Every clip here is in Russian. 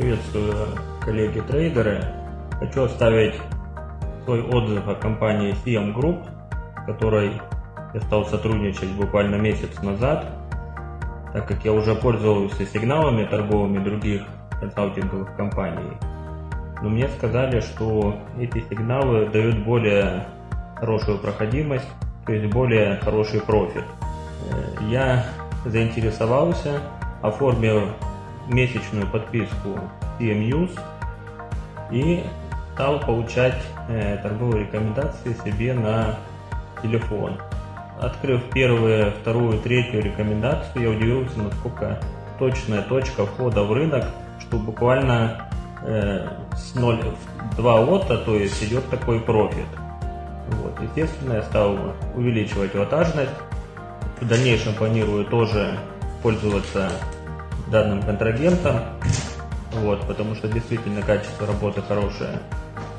Приветствую коллеги-трейдеры. Хочу оставить свой отзыв о компании CM Group, которой я стал сотрудничать буквально месяц назад, так как я уже пользовался сигналами торговыми других консалтинговых компаний. Но мне сказали, что эти сигналы дают более хорошую проходимость, то есть более хороший профит. Э, я заинтересовался, оформил месячную подписку CMUS и стал получать э, торговые рекомендации себе на телефон. Открыв первую, вторую, третью рекомендацию, я удивился, насколько точная точка входа в рынок, что буквально э, с 0,2 лота, то есть идет такой профит. Вот. Естественно, я стал увеличивать ватажность. В дальнейшем планирую тоже пользоваться данным контрагентом, вот, потому что действительно качество работы хорошее.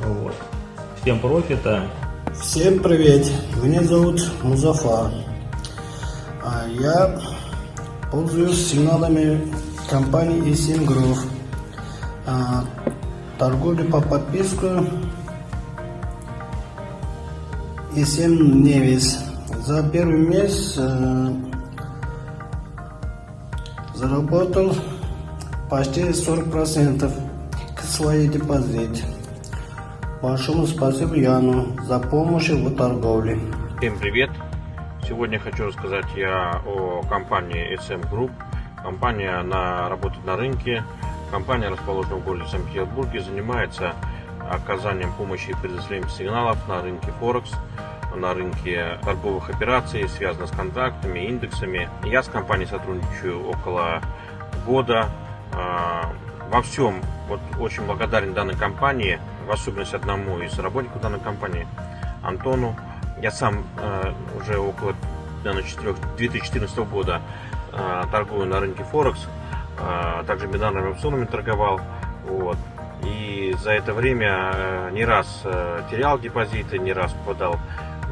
Вот. Всем профита. Всем привет, меня зовут Музафар. А Я пользуюсь сигналами компании E7 Group. А, Торговля по подписку E7 Nevis. За первый месяц э, заработал почти 40% к своей депозите. Большому спасибо Яну за помощь в торговле. Всем привет! Сегодня хочу рассказать я о компании SM Group. Компания она работает на рынке. Компания расположена в городе Санкт-Петербурге, занимается оказанием помощи и предоставлением сигналов на рынке Форекс на рынке торговых операций, связано с контрактами, индексами. Я с компанией сотрудничаю около года. А, во всем вот, очень благодарен данной компании, в особенности одному из работников данной компании, Антону. Я сам а, уже около 2014 года а, торгую на рынке Форекс, также бинарными опционами торговал. Вот. И за это время не раз терял депозиты, не раз попадал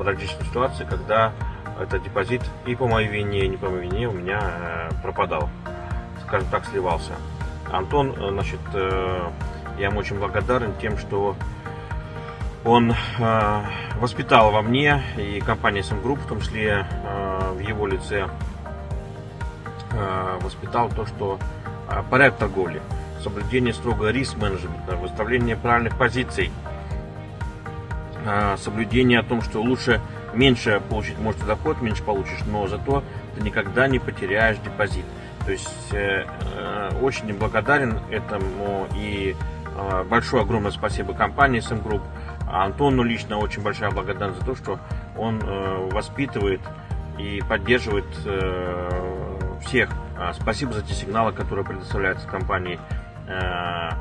различные ситуации, когда этот депозит и по моей вине, и не по моей вине у меня э, пропадал, скажем так, сливался. Антон, э, значит, э, я ему очень благодарен тем, что он воспитал во мне и компания SM Group, в том числе в его лице, воспитал то, что порядок торговли, соблюдение строго риск-менеджмента, выставление правильных позиций – соблюдение о том, что лучше меньше получить, может, доход, меньше получишь, но зато ты никогда не потеряешь депозит. То есть э, э, очень благодарен этому и э, большое огромное спасибо компании SM Group, Антону лично очень большая благодарность за то, что он э, воспитывает и поддерживает всех. Спасибо за те сигналы, которые предоставляются компанией. Э,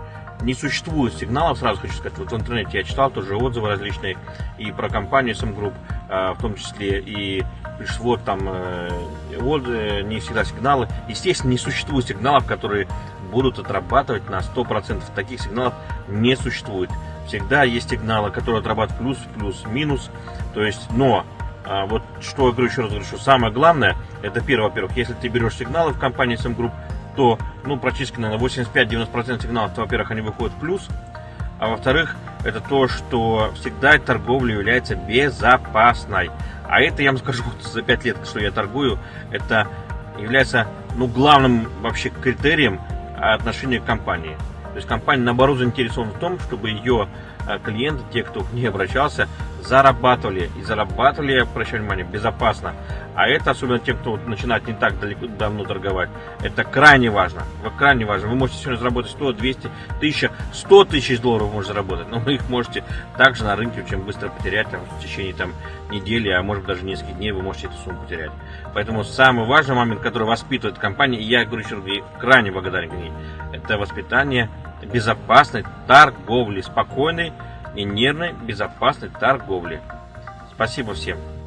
не существует сигналов, сразу хочу сказать, вот в интернете я читал тоже отзывы различные и про компанию SM Group, а, в том числе и пришло там э, э, не всегда сигналы. Естественно, не существует сигналов, которые будут отрабатывать на 100%. Таких сигналов не существует. Всегда есть сигналы, которые отрабатывают плюс, плюс, минус. То есть, но а, вот что я говорю еще раз говорю, что самое главное, это первое, во-первых, если ты берешь сигналы в компании SM Group, то ну, практически на 85-90% сигналов, во-первых, они выходят в плюс, а во-вторых, это то, что всегда торговля является безопасной. А это, я вам скажу, за 5 лет, что я торгую, это является ну, главным вообще критерием отношения к компании. То есть компания, наоборот, заинтересована в том, чтобы ее а, клиенты, те, кто к ней обращался, зарабатывали. И зарабатывали, обращаю внимание, безопасно. А это, особенно тем, кто начинает не так далеко, давно торговать, это крайне важно. Вы крайне важно. Вы можете сегодня заработать 100, 200, 1000, 100 тысяч долларов можете заработать, но вы их можете также на рынке очень быстро потерять там, в течение там, недели, а может даже нескольких дней вы можете эту сумму потерять. Поэтому самый важный момент, который воспитывает компания, и я говорю еще раз, крайне благодарен ней, это воспитание безопасной торговли, спокойной и нервной безопасной торговли. Спасибо всем.